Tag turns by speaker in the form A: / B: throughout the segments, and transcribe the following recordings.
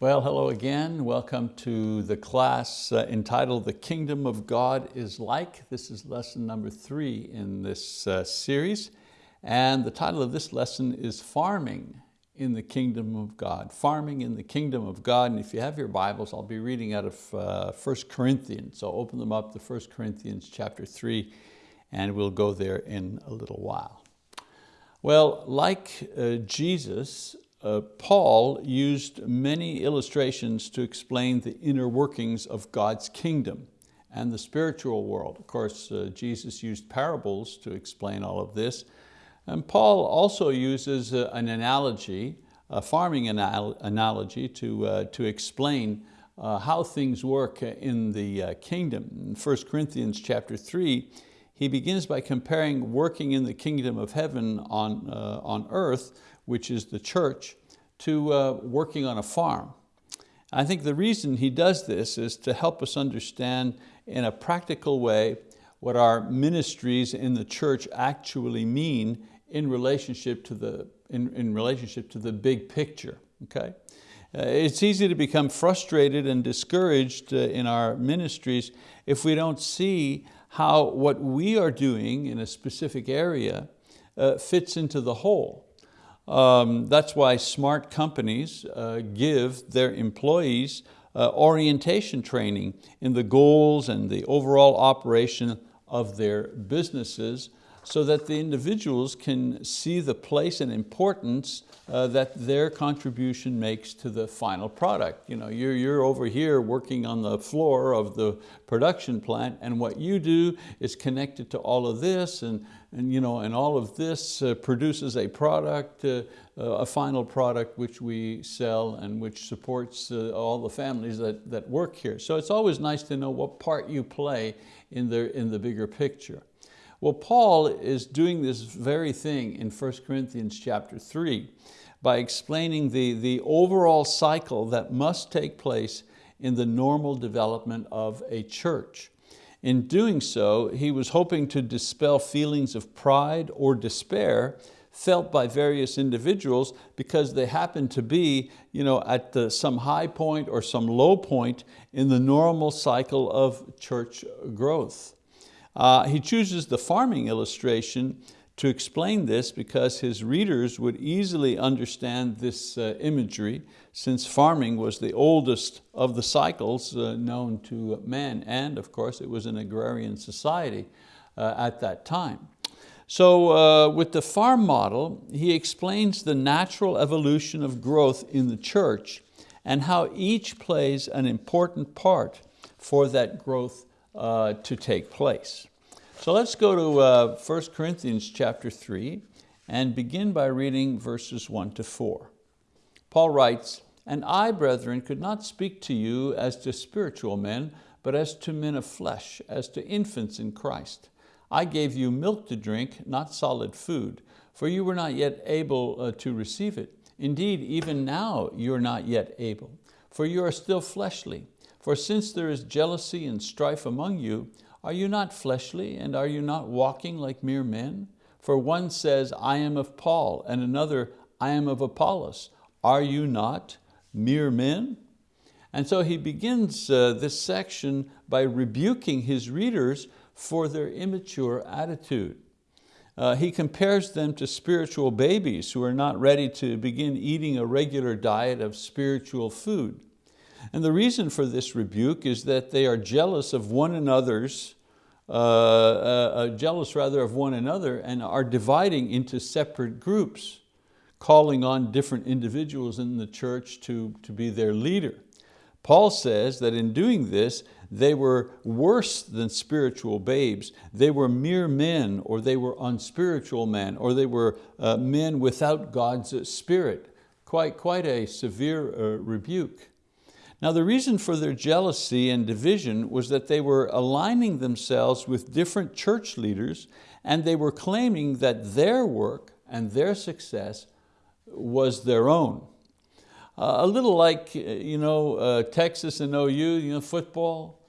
A: Well, hello again. Welcome to the class uh, entitled The Kingdom of God is Like. This is lesson number three in this uh, series. And the title of this lesson is Farming in the Kingdom of God. Farming in the Kingdom of God. And if you have your Bibles, I'll be reading out of uh, 1 Corinthians. So open them up to 1 Corinthians chapter three, and we'll go there in a little while. Well, like uh, Jesus, uh, Paul used many illustrations to explain the inner workings of God's kingdom and the spiritual world. Of course, uh, Jesus used parables to explain all of this. And Paul also uses uh, an analogy, a farming anal analogy to, uh, to explain uh, how things work in the kingdom. In 1 Corinthians chapter three, he begins by comparing working in the kingdom of heaven on, on earth which is the church, to uh, working on a farm. I think the reason he does this is to help us understand in a practical way what our ministries in the church actually mean in relationship to the, in, in relationship to the big picture. Okay? Uh, it's easy to become frustrated and discouraged uh, in our ministries if we don't see how what we are doing in a specific area uh, fits into the whole. Um, that's why smart companies uh, give their employees uh, orientation training in the goals and the overall operation of their businesses so that the individuals can see the place and importance uh, that their contribution makes to the final product. You know, you're, you're over here working on the floor of the production plant and what you do is connected to all of this and, and, you know, and all of this uh, produces a product, uh, a final product which we sell and which supports uh, all the families that, that work here. So it's always nice to know what part you play in the, in the bigger picture. Well, Paul is doing this very thing in 1 Corinthians chapter three by explaining the, the overall cycle that must take place in the normal development of a church. In doing so, he was hoping to dispel feelings of pride or despair felt by various individuals because they happen to be you know, at the, some high point or some low point in the normal cycle of church growth. Uh, he chooses the farming illustration to explain this because his readers would easily understand this uh, imagery since farming was the oldest of the cycles uh, known to man and of course it was an agrarian society uh, at that time. So uh, with the farm model, he explains the natural evolution of growth in the church and how each plays an important part for that growth uh, to take place. So let's go to uh, 1 Corinthians chapter 3 and begin by reading verses 1 to 4. Paul writes, And I, brethren, could not speak to you as to spiritual men, but as to men of flesh, as to infants in Christ. I gave you milk to drink, not solid food, for you were not yet able uh, to receive it. Indeed, even now you're not yet able, for you are still fleshly. For since there is jealousy and strife among you, are you not fleshly and are you not walking like mere men? For one says, I am of Paul, and another, I am of Apollos. Are you not mere men? And so he begins uh, this section by rebuking his readers for their immature attitude. Uh, he compares them to spiritual babies who are not ready to begin eating a regular diet of spiritual food. And the reason for this rebuke is that they are jealous of one another's, uh, uh, uh, jealous rather of one another and are dividing into separate groups, calling on different individuals in the church to, to be their leader. Paul says that in doing this, they were worse than spiritual babes. They were mere men, or they were unspiritual men, or they were uh, men without God's spirit. Quite, quite a severe uh, rebuke. Now the reason for their jealousy and division was that they were aligning themselves with different church leaders and they were claiming that their work and their success was their own. Uh, a little like you know, uh, Texas and OU, you know, football.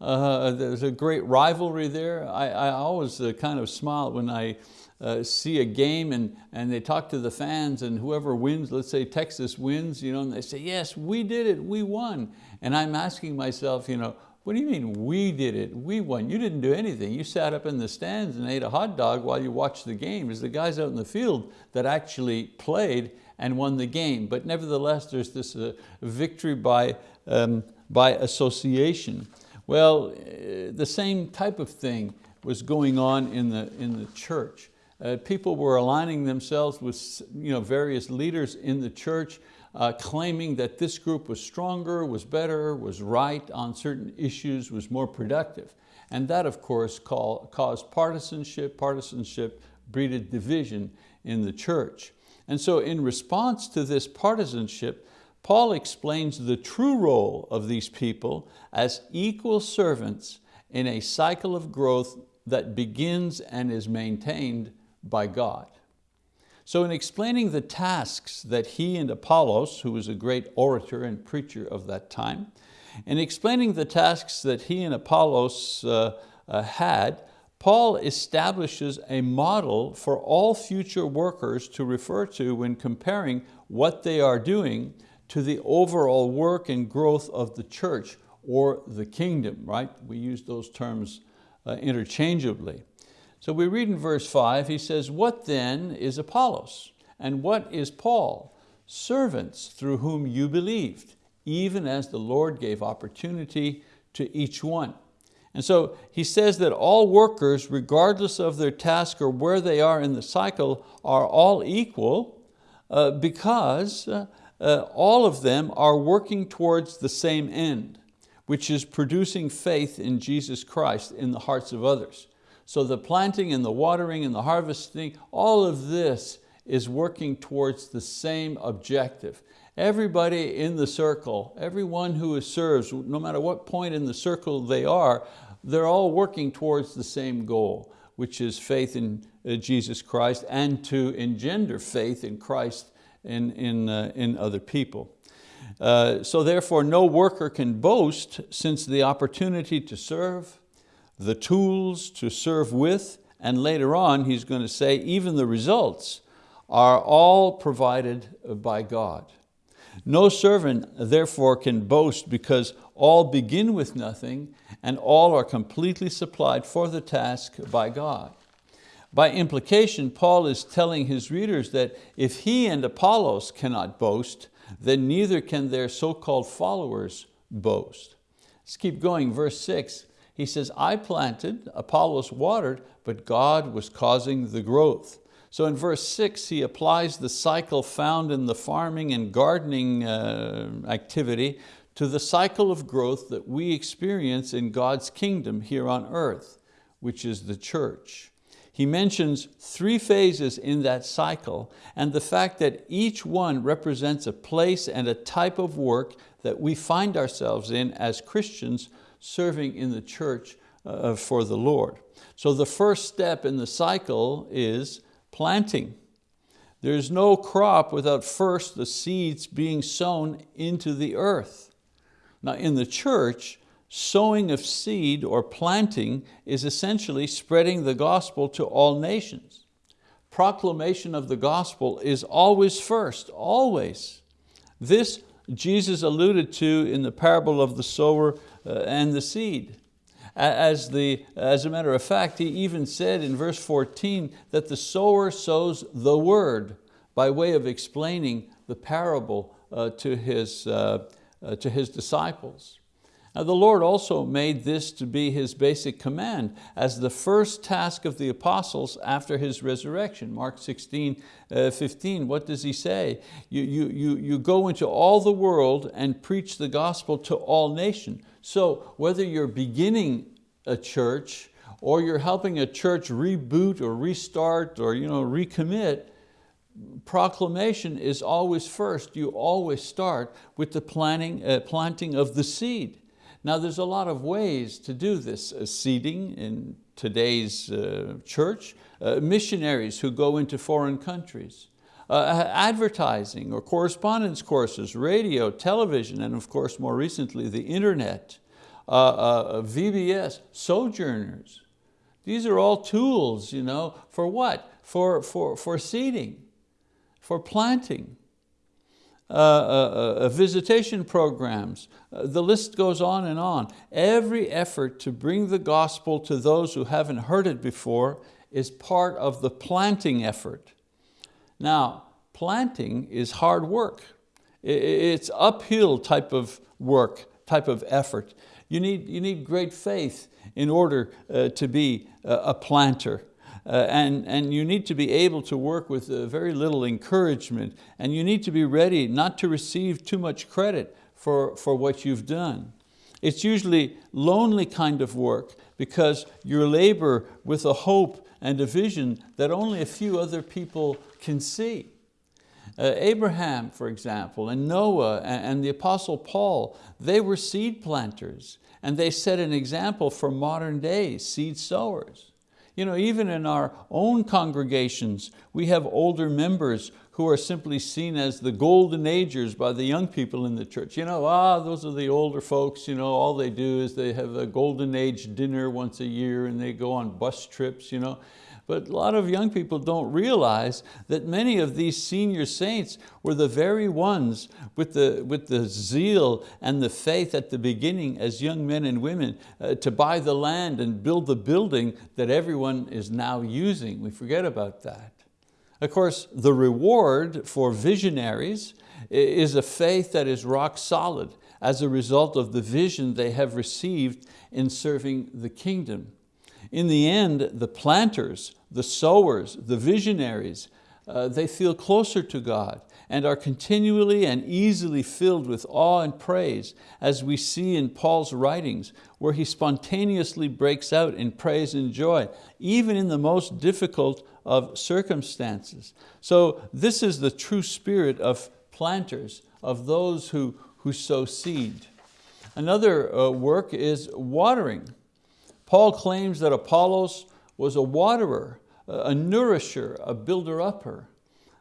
A: Uh, there's a great rivalry there. I, I always uh, kind of smile when I uh, see a game and, and they talk to the fans and whoever wins, let's say Texas wins, you know, and they say, yes, we did it, we won. And I'm asking myself, you know, what do you mean we did it, we won? You didn't do anything. You sat up in the stands and ate a hot dog while you watched the game. It's the guys out in the field that actually played and won the game. But nevertheless, there's this uh, victory by, um, by association. Well, uh, the same type of thing was going on in the, in the church. Uh, people were aligning themselves with you know, various leaders in the church, uh, claiming that this group was stronger, was better, was right on certain issues, was more productive. And that, of course, call, caused partisanship. Partisanship breeded division in the church. And so in response to this partisanship, Paul explains the true role of these people as equal servants in a cycle of growth that begins and is maintained by God. So in explaining the tasks that he and Apollos, who was a great orator and preacher of that time, in explaining the tasks that he and Apollos uh, uh, had, Paul establishes a model for all future workers to refer to when comparing what they are doing to the overall work and growth of the church or the kingdom, right? We use those terms uh, interchangeably. So we read in verse five, he says, what then is Apollos? And what is Paul? Servants through whom you believed, even as the Lord gave opportunity to each one. And so he says that all workers, regardless of their task or where they are in the cycle, are all equal uh, because uh, uh, all of them are working towards the same end, which is producing faith in Jesus Christ in the hearts of others. So the planting and the watering and the harvesting, all of this is working towards the same objective. Everybody in the circle, everyone who serves, no matter what point in the circle they are, they're all working towards the same goal, which is faith in uh, Jesus Christ and to engender faith in Christ in, in, uh, in other people. Uh, so therefore no worker can boast since the opportunity to serve, the tools to serve with, and later on he's going to say even the results are all provided by God. No servant therefore can boast because all begin with nothing and all are completely supplied for the task by God. By implication, Paul is telling his readers that if he and Apollos cannot boast, then neither can their so-called followers boast. Let's keep going, verse six. He says, I planted, Apollos watered, but God was causing the growth. So in verse six, he applies the cycle found in the farming and gardening uh, activity to the cycle of growth that we experience in God's kingdom here on earth, which is the church. He mentions three phases in that cycle and the fact that each one represents a place and a type of work that we find ourselves in as Christians serving in the church uh, for the Lord. So the first step in the cycle is planting. There's no crop without first the seeds being sown into the earth. Now in the church, sowing of seed or planting is essentially spreading the gospel to all nations. Proclamation of the gospel is always first, always. This Jesus alluded to in the parable of the sower uh, and the seed. As, the, as a matter of fact, he even said in verse 14 that the sower sows the word by way of explaining the parable uh, to, his, uh, uh to his disciples. The Lord also made this to be His basic command as the first task of the apostles after His resurrection. Mark 16, uh, 15, what does He say? You, you, you, you go into all the world and preach the gospel to all nations. So whether you're beginning a church or you're helping a church reboot or restart or you know, recommit, proclamation is always first. You always start with the planting, uh, planting of the seed. Now there's a lot of ways to do this uh, seeding in today's uh, church. Uh, missionaries who go into foreign countries. Uh, advertising or correspondence courses, radio, television, and of course more recently the internet, uh, uh, VBS, sojourners. These are all tools you know, for what? for, for, for seeding, for planting, uh, uh, uh, visitation programs, uh, the list goes on and on. Every effort to bring the gospel to those who haven't heard it before is part of the planting effort. Now, planting is hard work. It's uphill type of work, type of effort. You need, you need great faith in order uh, to be a planter. Uh, and, and you need to be able to work with uh, very little encouragement and you need to be ready not to receive too much credit for, for what you've done. It's usually lonely kind of work because you labor with a hope and a vision that only a few other people can see. Uh, Abraham, for example, and Noah and, and the Apostle Paul, they were seed planters and they set an example for modern day seed sowers. You know, even in our own congregations, we have older members who are simply seen as the golden agers by the young people in the church. You know, ah, those are the older folks, you know, all they do is they have a golden age dinner once a year and they go on bus trips. You know. But a lot of young people don't realize that many of these senior saints were the very ones with the, with the zeal and the faith at the beginning as young men and women uh, to buy the land and build the building that everyone is now using. We forget about that. Of course, the reward for visionaries is a faith that is rock solid as a result of the vision they have received in serving the kingdom. In the end, the planters, the sowers, the visionaries, uh, they feel closer to God and are continually and easily filled with awe and praise as we see in Paul's writings where he spontaneously breaks out in praise and joy, even in the most difficult of circumstances. So this is the true spirit of planters, of those who, who sow seed. Another uh, work is watering. Paul claims that Apollos was a waterer, a nourisher, a builder-upper.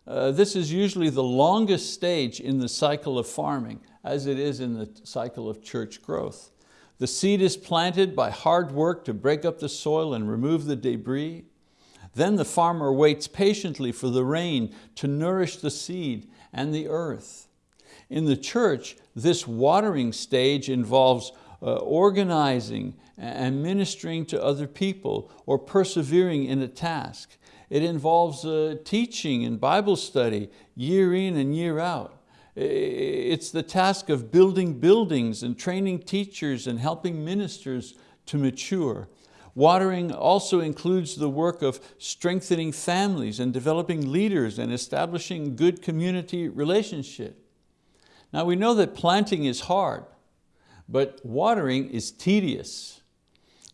A: Uh, this is usually the longest stage in the cycle of farming, as it is in the cycle of church growth. The seed is planted by hard work to break up the soil and remove the debris. Then the farmer waits patiently for the rain to nourish the seed and the earth. In the church, this watering stage involves uh, organizing and ministering to other people or persevering in a task. It involves uh, teaching and Bible study year in and year out. It's the task of building buildings and training teachers and helping ministers to mature. Watering also includes the work of strengthening families and developing leaders and establishing good community relationship. Now we know that planting is hard, but watering is tedious.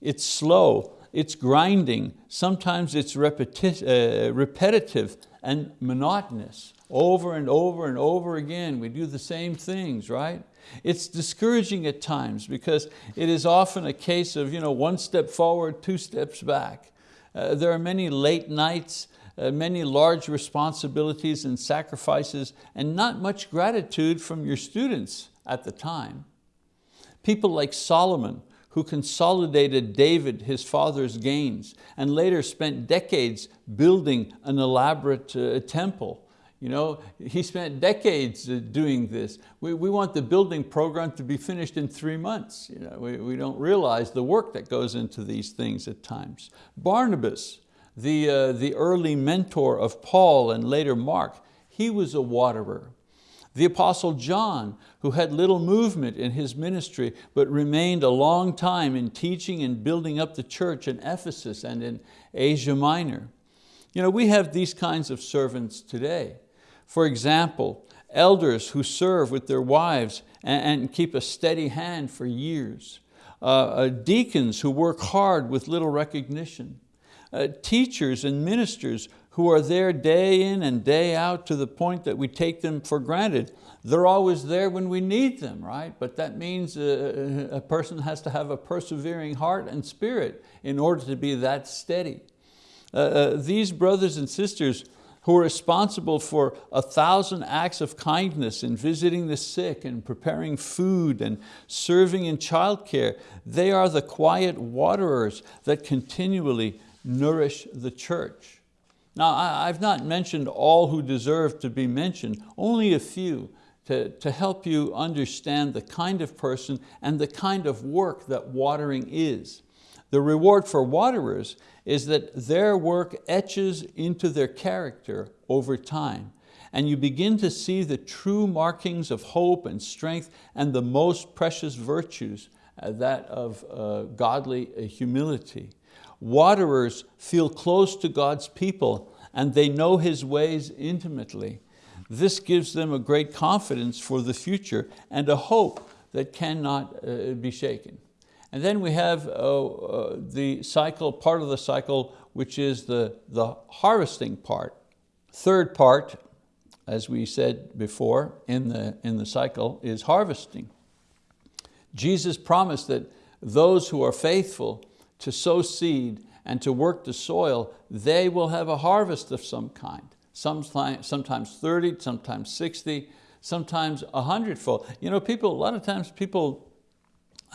A: It's slow, it's grinding, sometimes it's repeti uh, repetitive and monotonous. Over and over and over again, we do the same things, right? It's discouraging at times because it is often a case of you know, one step forward, two steps back. Uh, there are many late nights, uh, many large responsibilities and sacrifices, and not much gratitude from your students at the time. People like Solomon, who consolidated David, his father's gains, and later spent decades building an elaborate uh, temple. You know, he spent decades uh, doing this. We, we want the building program to be finished in three months. You know, we, we don't realize the work that goes into these things at times. Barnabas, the, uh, the early mentor of Paul and later Mark, he was a waterer. The Apostle John, who had little movement in his ministry, but remained a long time in teaching and building up the church in Ephesus and in Asia Minor. You know, we have these kinds of servants today. For example, elders who serve with their wives and, keep a steady hand for years. Uh, uh, deacons who work hard with little recognition. Uh, teachers and ministers who are there day in and day out to the point that we take them for granted. They're always there when we need them, right? But that means a, a person has to have a persevering heart and spirit in order to be that steady. Uh, uh, these brothers and sisters who are responsible for a thousand acts of kindness in visiting the sick and preparing food and serving in childcare, they are the quiet waterers that continually nourish the church. Now, I've not mentioned all who deserve to be mentioned, only a few to, to help you understand the kind of person and the kind of work that watering is. The reward for waterers is that their work etches into their character over time and you begin to see the true markings of hope and strength and the most precious virtues, uh, that of uh, godly uh, humility. Waterers feel close to God's people and they know His ways intimately. This gives them a great confidence for the future and a hope that cannot uh, be shaken. And then we have uh, uh, the cycle, part of the cycle, which is the, the harvesting part. Third part, as we said before in the, in the cycle, is harvesting. Jesus promised that those who are faithful to sow seed and to work the soil, they will have a harvest of some kind. Sometimes, sometimes 30, sometimes 60, sometimes a hundredfold. You know, people, a lot of times people,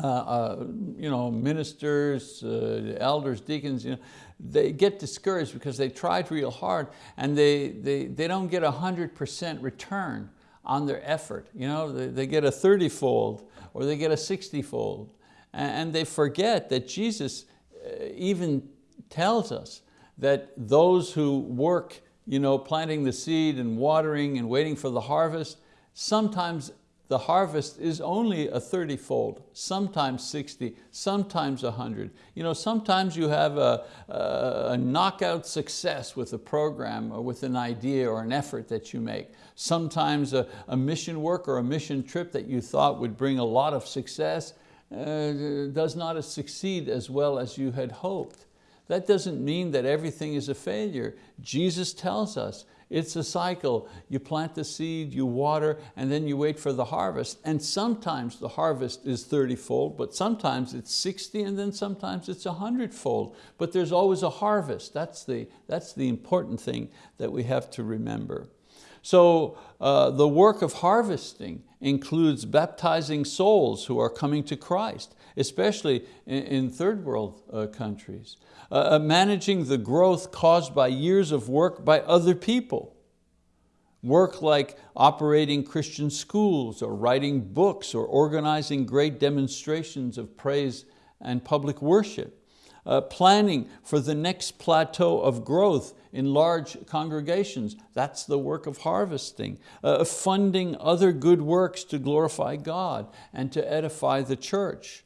A: uh, uh, you know, ministers, uh, elders, deacons, you know, they get discouraged because they tried real hard and they, they, they don't get a 100% return on their effort. You know, they, they get a 30-fold or they get a 60-fold. And they forget that Jesus Uh, even tells us that those who work you know, planting the seed and watering and waiting for the harvest, sometimes the harvest is only a 30-fold, sometimes 60, sometimes 100. You know, sometimes you have a, a, a, knockout success with a program or with an idea or an effort that you make. Sometimes a, a mission work or a mission trip that you thought would bring a lot of success uh, does not succeed as well as you had hoped. That doesn't mean that everything is a failure. Jesus tells us it's a cycle. You plant the seed, you water, and then you wait for the harvest. And sometimes the harvest is 30-fold, but sometimes it's 60, and then sometimes it's 100-fold. But there's always a harvest. That's the, that's the important thing that we have to remember. So uh, the work of harvesting includes baptizing souls who are coming to Christ, especially in, in third world uh, countries. Uh, uh, managing the growth caused by years of work by other people. Work like operating Christian schools or writing books or organizing great demonstrations of praise and public worship. Uh, planning for the next plateau of growth in large congregations. That's the work of harvesting. Uh, funding other good works to glorify God and to edify the church.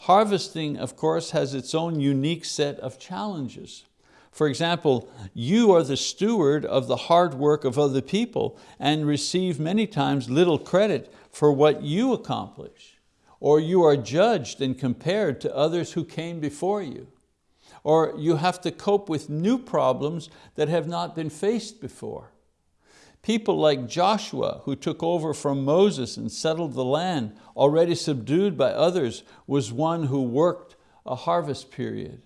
A: Harvesting, of course, has its own unique set of challenges. For example, you are the steward of the hard work of other people and receive many times little credit for what you accomplish. Or you are judged and compared to others who came before you. Or you have to cope with new problems that have not been faced before. People like Joshua, who took over from Moses and settled the land, already subdued by others, was one who worked a harvest period.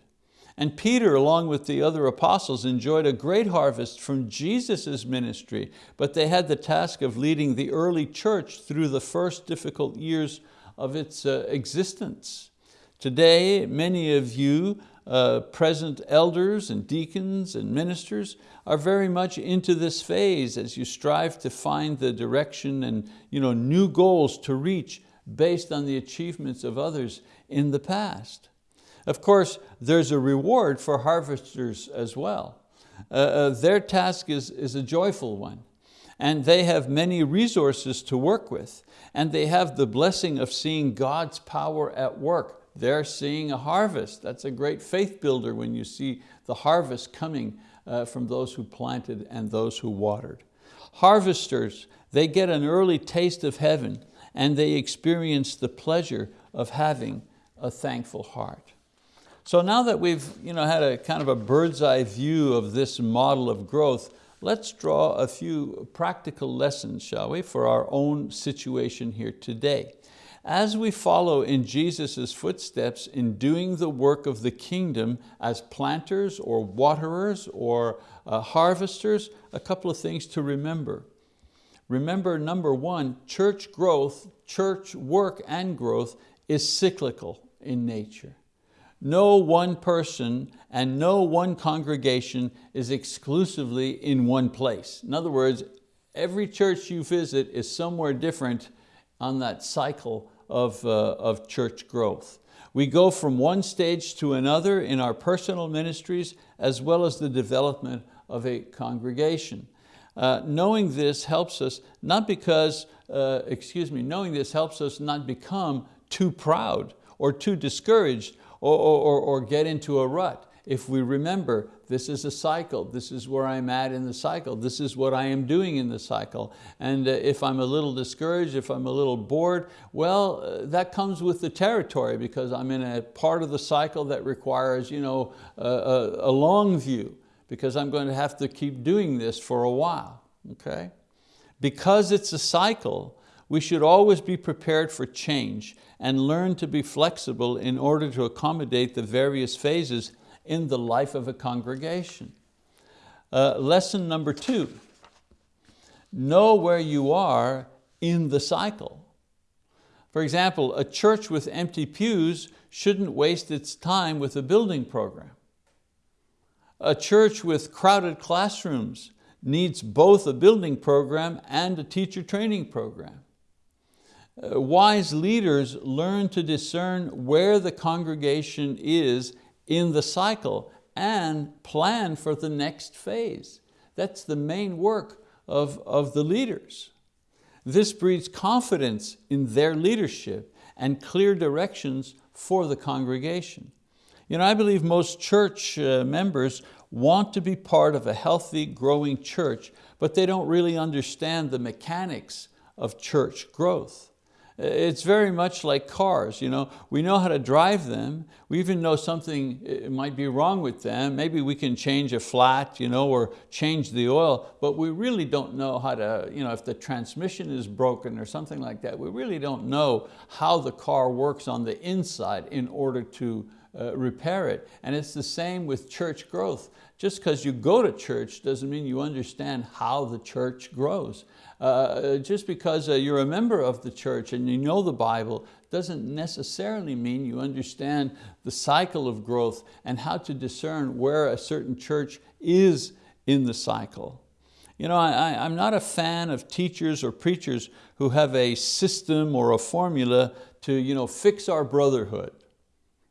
A: And Peter, along with the other apostles, enjoyed a great harvest from Jesus' ministry, but they had the task of leading the early church through the first difficult years of its uh, existence. Today, many of you uh, present elders and deacons and ministers are very much into this phase as you strive to find the direction and you know, new goals to reach based on the achievements of others in the past. Of course, there's a reward for harvesters as well. Uh, uh, their task is, is a joyful one and they have many resources to work with and they have the blessing of seeing God's power at work they're seeing a harvest. That's a great faith builder when you see the harvest coming uh, from those who planted and those who watered. Harvesters, they get an early taste of heaven and they experience the pleasure of having a thankful heart. So now that we've you know, had a kind of a bird's eye view of this model of growth, let's draw a few practical lessons, shall we, for our own situation here today. As we follow in Jesus' footsteps in doing the work of the kingdom as planters or waterers or uh, harvesters, a couple of things to remember. Remember, number one, church growth, church work and growth is cyclical in nature. No one person and no one congregation is exclusively in one place. In other words, every church you visit is somewhere different on that cycle of, uh, of church growth. We go from one stage to another in our personal ministries as well as the development of a congregation. Uh, knowing this helps us not because, uh, excuse me, knowing this helps us not become too proud or too discouraged or, or, or get into a rut. If we remember, this is a cycle, this is where I'm at in the cycle, this is what I am doing in the cycle. And uh, if I'm a little discouraged, if I'm a little bored, well, uh, that comes with the territory because I'm in a part of the cycle that requires you know, a, a, a long view because I'm going to have to keep doing this for a while, okay? Because it's a cycle, we should always be prepared for change and learn to be flexible in order to accommodate the various phases in the life of a congregation. Uh, lesson number two, know where you are in the cycle. For example, a church with empty pews shouldn't waste its time with a building program. A church with crowded classrooms needs both a building program and a teacher training program. Uh, wise leaders learn to discern where the congregation is in the cycle and plan for the next phase. That's the main work of, of the leaders. This breeds confidence in their leadership and clear directions for the congregation. You know, I believe most church uh, members want to be part of a healthy, growing church, but they don't really understand the mechanics of church growth. It's very much like cars. You know? We know how to drive them. We even know something might be wrong with them. Maybe we can change a flat you know, or change the oil, but we really don't know how to, you know, if the transmission is broken or something like that, we really don't know how the car works on the inside in order to uh, repair it. And it's the same with church growth. Just because you go to church doesn't mean you understand how the church grows. Uh, just because uh, you're a member of the church and you know the Bible doesn't necessarily mean you understand the cycle of growth and how to discern where a certain church is in the cycle. You know, I, I'm not a fan of teachers or preachers who have a system or a formula to you know, fix our brotherhood.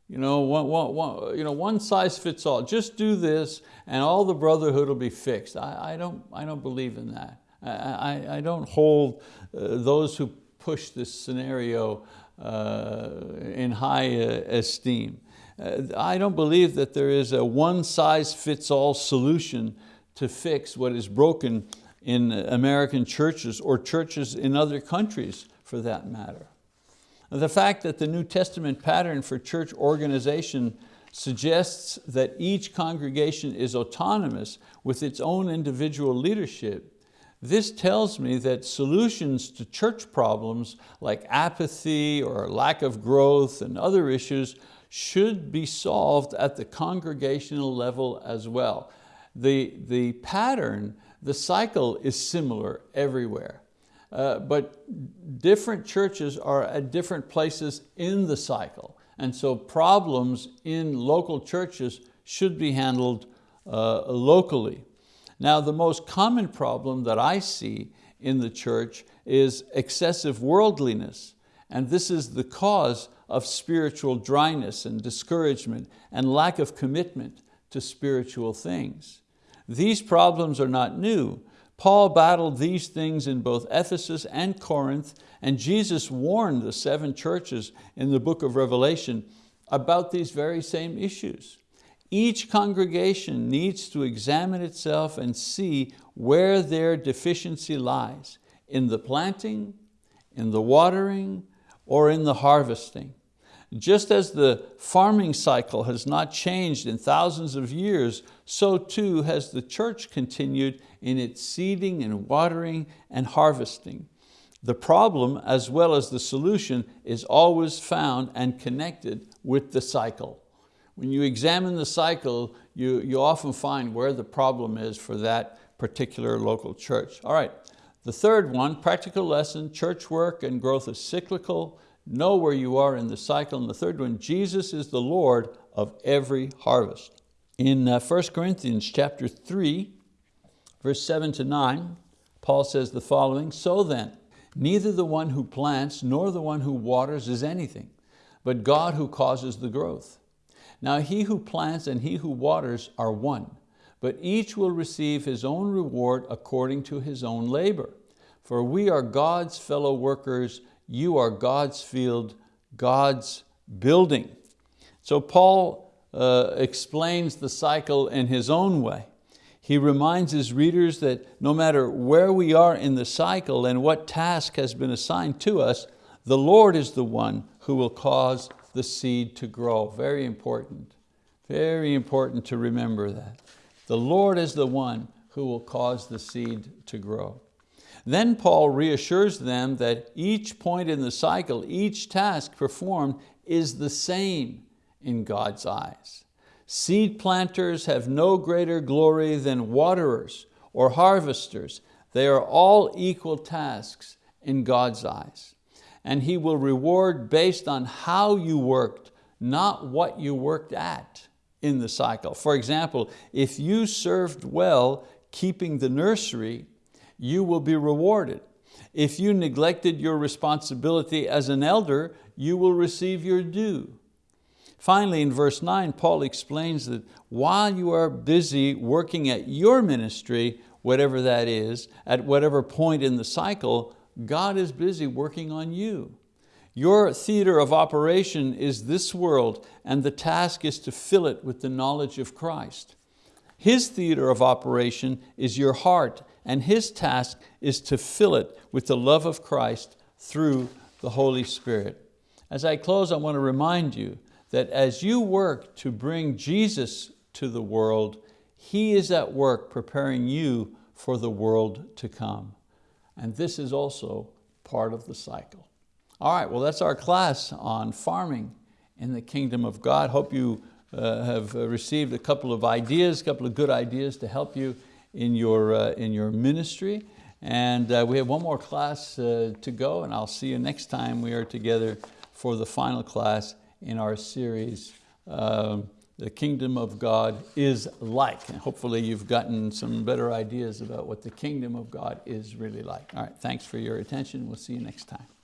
A: You know, one, one, one, you know, one size fits all. Just do this and all the brotherhood will be fixed. I, I, don't, I don't believe in that. I, I don't hold uh, those who push this scenario uh, in high uh, esteem. I don't believe that there is a one size fits all solution to fix what is broken in American churches or churches in other countries for that matter. The fact that the New Testament pattern for church organization suggests that each congregation is autonomous with its own individual leadership, this tells me that solutions to church problems like apathy or lack of growth and other issues should be solved at the congregational level as well. The, the pattern, the cycle is similar everywhere. Uh, but different churches are at different places in the cycle. And so problems in local churches should be handled uh, locally. Now the most common problem that I see in the church is excessive worldliness. And this is the cause of spiritual dryness and discouragement and lack of commitment to spiritual things. These problems are not new, Paul battled these things in both Ephesus and Corinth, and Jesus warned the seven churches in the book of Revelation about these very same issues. Each congregation needs to examine itself and see where their deficiency lies, in the planting, in the watering, or in the harvesting. Just as the farming cycle has not changed in thousands of years, so too has the church continued in its seeding and watering and harvesting. The problem as well as the solution is always found and connected with the cycle. When you examine the cycle, you, you often find where the problem is for that particular local church. All right, the third one, practical lesson, church work and growth is cyclical, know where you are in the cycle. And the third one, Jesus is the Lord of every harvest. In uh, 1 Corinthians chapter 3, verse 7 to 9, Paul says the following, So then, neither the one who plants nor the one who waters is anything, but God who causes the growth. Now he who plants and he who waters are one, but each will receive his own reward according to his own labor. For we are God's fellow workers, you are God's field, God's building. So Paul uh, explains the cycle in his own way. He reminds his readers that no matter where we are in the cycle and what task has been assigned to us, the Lord is the one who will cause the seed to grow. Very important, very important to remember that. The Lord is the one who will cause the seed to grow. Then Paul reassures them that each point in the cycle, each task performed is the same in God's eyes. Seed planters have no greater glory than waterers or harvesters. They are all equal tasks in God's eyes. And He will reward based on how you worked, not what you worked at in the cycle. For example, if you served well keeping the nursery, you will be rewarded. If you neglected your responsibility as an elder, you will receive your due. Finally, in verse nine, Paul explains that while you are busy working at your ministry, whatever that is, at whatever point in the cycle, God is busy working on you. Your theater of operation is this world and the task is to fill it with the knowledge of Christ. His theater of operation is your heart and His task is to fill it with the love of Christ through the Holy Spirit. As I close, I want to remind you that as you work to bring Jesus to the world, He is at work preparing you for the world to come. And this is also part of the cycle. All right, well that's our class on farming in the kingdom of God. Hope you uh, have uh, received a couple of ideas, a couple of good ideas to help you in your, uh, in your ministry. And uh, we have one more class uh, to go and I'll see you next time we are together for the final class in our series, um, The Kingdom of God is like. And hopefully you've gotten some better ideas about what the kingdom of God is really like. All right, thanks for your attention. We'll see you next time.